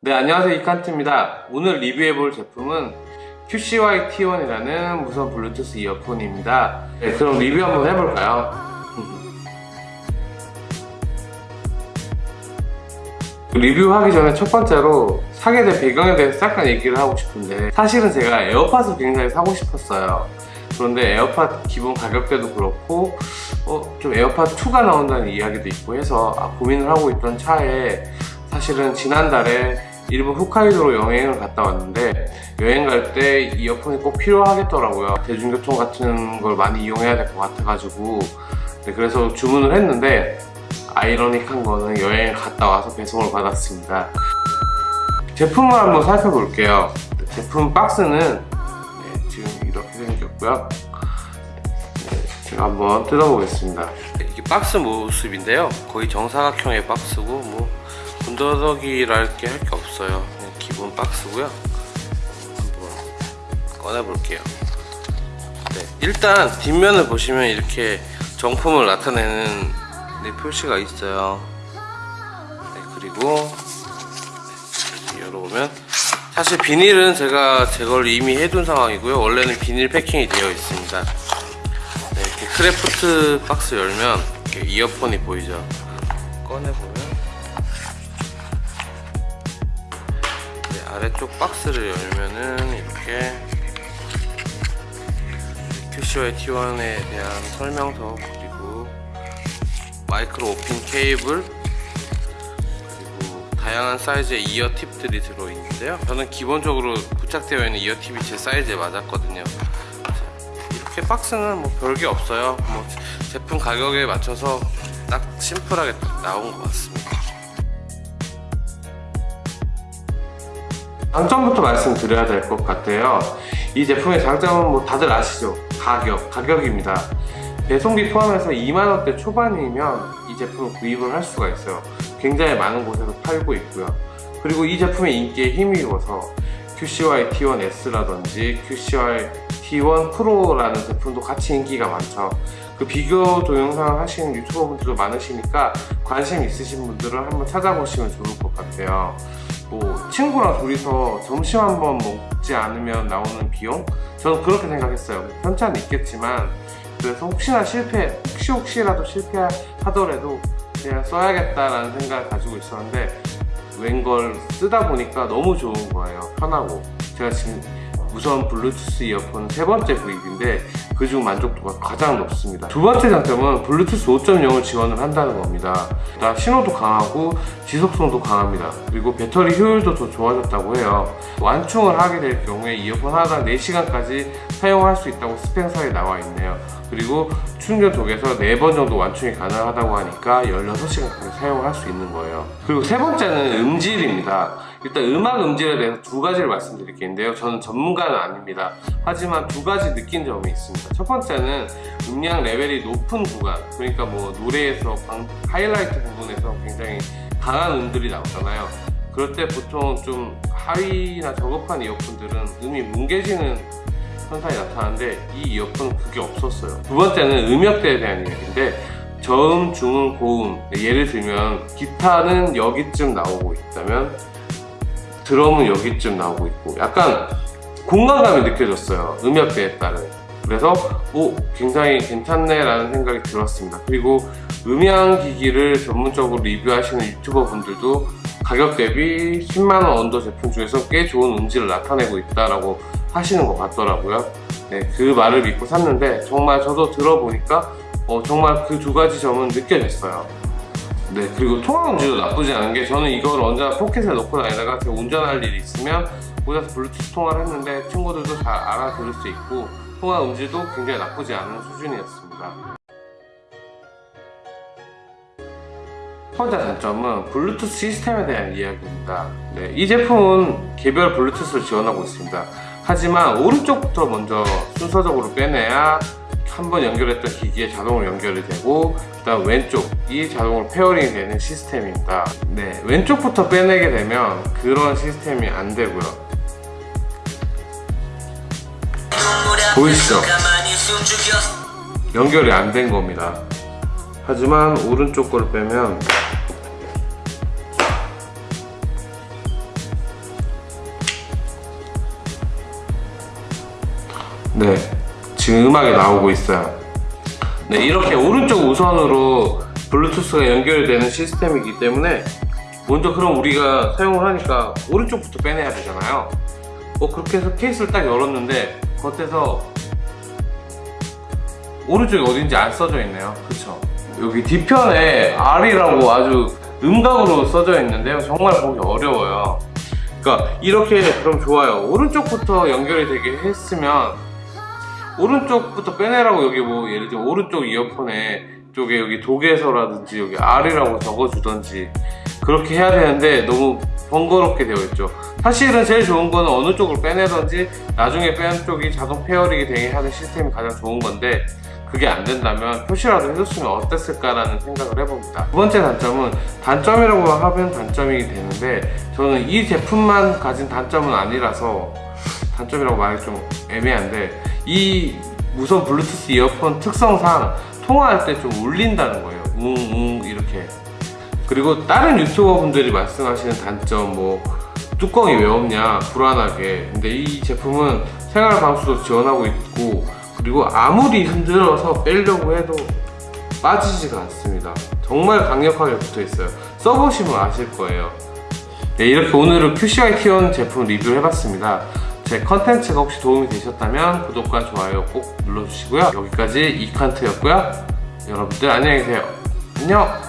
네 안녕하세요. 이칸트입니다. 오늘 리뷰해 볼 제품은 QCY T1이라는 무선 블루투스 이어폰입니다. 네, 그럼 리뷰 한번 해볼까요? 리뷰하기 전에 첫 번째로 사게 된 배경에 대해서 잠깐 얘기를 하고 싶은데 사실은 제가 에어팟을 굉장히 사고 싶었어요. 그런데 에어팟 기본 가격대도 그렇고 어, 좀 에어팟 2가 나온다는 이야기도 있고 해서 아, 고민을 하고 있던 차에 사실은 지난달에 일본 홋카이도로 여행을 갔다 왔는데 여행 갈 때 이어폰이 꼭 필요하겠더라고요. 대중교통 같은 걸 많이 이용해야 될 것 같아가지고. 네, 그래서 주문을 했는데 아이러닉한 거는 여행 갔다 와서 배송을 받았습니다. 제품을 한번 살펴볼게요. 제품 박스는 네, 지금 이렇게 생겼고요. 네, 제가 한번 뜯어보겠습니다. 이게 박스 모습인데요. 거의 정사각형의 박스고 뭐 군더더기랄 게 할 게 없어요. 기본 박스고요. 한번 꺼내볼게요. 네, 일단 뒷면을 보시면 이렇게 정품을 나타내는 네, 표시가 있어요. 네, 그리고 열어보면 사실 비닐은 제가 제거를 이미 해둔 상황이고요. 원래는 비닐 패킹이 되어 있습니다. 네, 이렇게 kraft 박스 열면 이어폰이 보이죠? 꺼내보면 아래쪽 박스를 열면은 이렇게 QCY T1에 대한 설명서 그리고 마이크로 오핀 케이블 그리고 다양한 사이즈의 ear tip들이 들어있는데요. 저는 기본적으로 부착되어 있는 ear tip이 제 사이즈에 맞았거든요. 이렇게 박스는 뭐 별게 없어요. 뭐 제품 가격에 맞춰서 딱 심플하게 딱 나온 것 같습니다 장점부터 말씀드려야 될 것 같아요. 이 제품의 장점은 뭐 다들 아시죠? 가격 가격입니다. 배송비 포함해서 2만원대 초반이면 이 제품을 구입을 할 수가 있어요. 굉장히 많은 곳에서 팔고 있고요. 그리고 이 제품의 인기에 힘입어서 QCY T1S라든지 QCY T1 Pro라는 제품도 같이 인기가 많죠. 그 비교 동영상 하시는 유튜버 분들도 많으시니까 관심 있으신 분들은 한번 찾아보시면 좋을 것 같아요 뭐 친구랑 둘이서 점심 한 번 먹지 않으면 나오는 비용? 저는 그렇게 생각했어요. 편차는 있겠지만 그래서 혹시나 실패 혹시 혹시라도 실패하더라도 그냥 써야겠다라는 생각을 가지고 있었는데 웬걸 쓰다 보니까 너무 좋은 거예요. 편하고. 제가 지금 무선 블루투스 이어폰 세 번째 구입인데 그중 만족도가 가장 높습니다. 두 번째 장점은 블루투스 5.0을 지원을 한다는 겁니다. 신호도 강하고 지속성도 강합니다. 그리고 배터리 효율도 더 좋아졌다고 해요. 완충을 하게 될 경우에 이어폰 하나당 4시간까지 사용할 수 있다고 스펙사에 나와 있네요. 그리고 충전 독에서 4번 정도 완충이 가능하다고 하니까 16시간까지 사용을 할수 있는 거예요. 그리고 세 번째는 음질입니다. 일단 음악 음질에 대해서 두 가지를 말씀드릴 게 있는데요. 저는 전문가는 아닙니다. 하지만 두 가지 느낀 점이 있습니다 첫 번째는 음량 레벨이 높은 구간 그러니까 뭐 노래에서 하이라이트 부분에서 굉장히 강한 음들이 나오잖아요. 그럴 때 보통 좀 하위나 저급한 이어폰들은 음이 뭉개지는 현상이 나타나는데 이 이어폰은 그게 없었어요. 두 번째는 음역대에 대한 이야기인데 저음, 중음, 고음 예를 들면 기타는 여기쯤 나오고 있다면 드럼은 여기쯤 나오고 있고 약간 공간감이 느껴졌어요 음역대에 따른 그래서 오 굉장히 괜찮네 라는 생각이 들었습니다. 그리고 음향기기를 전문적으로 리뷰하시는 유튜버 분들도 가격 대비 10만원 언더 제품 중에서 꽤 좋은 음질을 나타내고 있다라고 하시는 것 같더라고요. 네, 그 말을 믿고 샀는데 정말 저도 들어보니까 어, 정말 그 두 가지 점은 느껴졌어요. 네 그리고 통화 음질도 나쁘지 않은 게 저는 이걸 언제나 포켓에 넣고 다니다가 운전할 일이 있으면 어디서 블루투스 통화를 했는데 친구들도 잘 알아들을 수 있고 통화 음질도 굉장히 나쁘지 않은 수준이었습니다. 첫 번째 단점은 블루투스 시스템에 대한 이야기입니다. 네, 이 제품은 개별 블루투스를 지원하고 있습니다. 하지만 오른쪽부터 먼저 순서적으로 빼내야 한번 연결했던 기기에 자동으로 연결이 되고 그 다음 왼쪽이 자동으로 pairing이 되는 시스템입니다. 네, 왼쪽부터 빼내게 되면 그런 시스템이 안 되고요 보이시죠? 연결이 안 된 겁니다. 하지만 오른쪽 걸 빼면 네 지금 음악이 나오고 있어요. 네 이렇게 오른쪽 우선으로 블루투스가 연결되는 시스템이기 때문에 먼저 그럼 우리가 사용을 하니까 오른쪽부터 빼내야 되잖아요. 뭐 그렇게 해서 케이스를 딱 열었는데 겉에서 오른쪽이 어딘지 안 써져 있네요. 그쵸? 여기 뒤편에 R이라고 아주 음각으로 써져 있는데요. 정말 보기 어려워요. 그러니까 이렇게 그럼 좋아요. 오른쪽부터 연결이 되게 했으면 오른쪽부터 빼내라고 여기 뭐 예를 들어 오른쪽 이어폰에 쪽에 여기 독에서라든지 여기 R이라고 적어주던지 그렇게 해야 되는데 너무 번거롭게 되어 있죠. 사실은 제일 좋은 거는 어느 쪽을 빼내던지 나중에 빼는 쪽이 자동 pairing이 되게 하는 시스템이 가장 좋은 건데 그게 안 된다면 표시라도 해줬으면 어땠을까라는 생각을 해봅니다. 두 번째 단점은 단점이라고 하면 단점이 되는데 저는 이 제품만 가진 단점은 아니라서 단점이라고 말하기 좀 애매한데 이 무선 블루투스 이어폰 특성상 통화할 때 좀 울린다는 거예요. 웅웅 이렇게. 그리고 다른 유튜버 분들이 말씀하시는 단점 뭐 뚜껑이 왜 없냐 불안하게. 근데 이 제품은 생활 방수도 지원하고 있고 그리고 아무리 흔들어서 빼려고 해도 빠지지가 않습니다. 정말 강력하게 붙어 있어요. 써보시면 아실 거예요. 네 이렇게 오늘은 QCI 티온 제품 리뷰를 해봤습니다 제 컨텐츠가 혹시 도움이 되셨다면 구독과 좋아요 꼭 눌러주시고요. 여기까지 이칸트였고요. 여러분들 안녕히 계세요. 안녕